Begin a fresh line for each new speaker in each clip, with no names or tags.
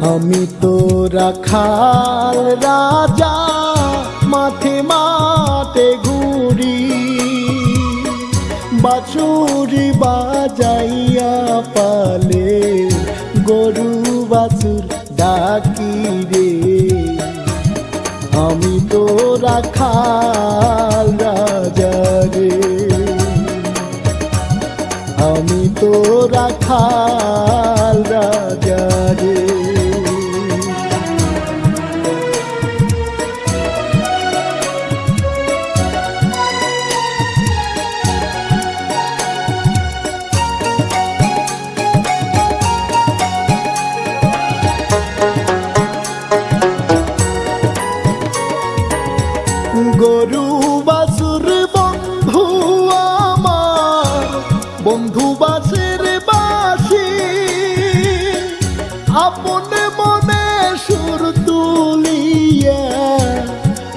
আমি তো রাখাল রাজা, মাঠে মাঠে ঘুরি। বাছুরি বাজাইয়া পালে, গরু বাছুর ডাকি রে। আমি তো রাখাল রাজা রে। আমি তো রাখাল বন্ধু বাসের বাসি। আপনে মনে সুর তুলিয়া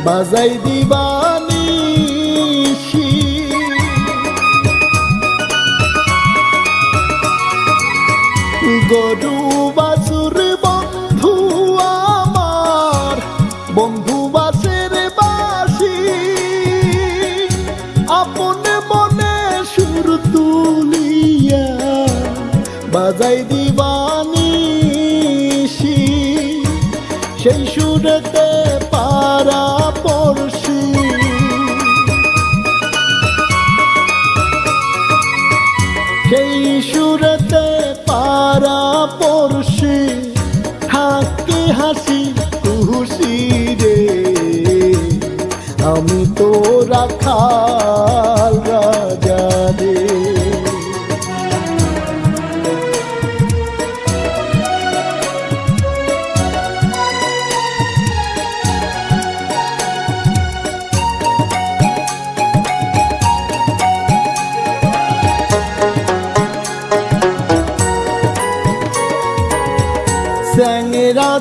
বাজাই দিবানি গরু সেই সুরতে পারা পড়শি। সেই সুরতে পারা পড়শি থাকে হাসি খুশি রে। আমি তো রাখাল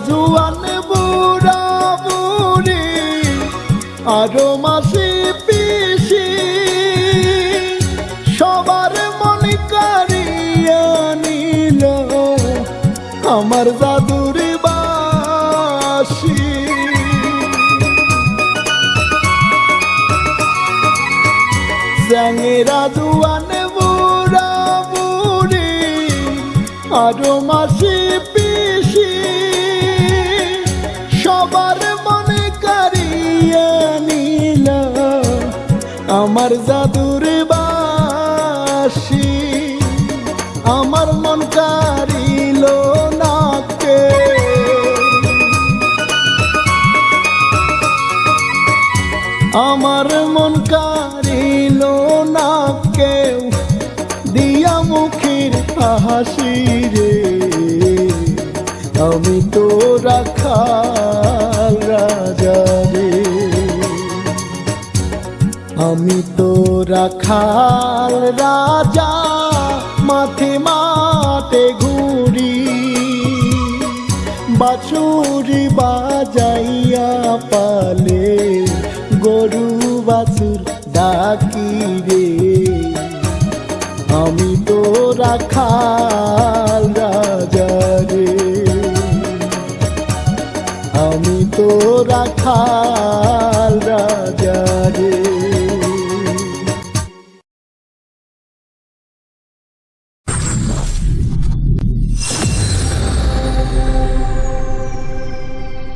জুয়ান বুড়া বুড়ি, আরও মাসি পিসি। সবার মনে কারিয়া নিল আমার জাদুর বাসি। স্যাংরা জুয়ান বুড়া বুড়ি, আরও মাসি আমার জাদুর বাসি, আমার মন কারিল নাকে। আমার মন কারিল না কেউ দিয়া মুখের হাসি রে আমি তো রাখাল আমি তো রাখাল রাজা, মাঠে মাঠে ঘুরি। বাছুরি বাজাইয়া পালে, গরু বাছুর ডাকি রে। আমি তো রাখাল রাজা রে। আমি তো রাখাল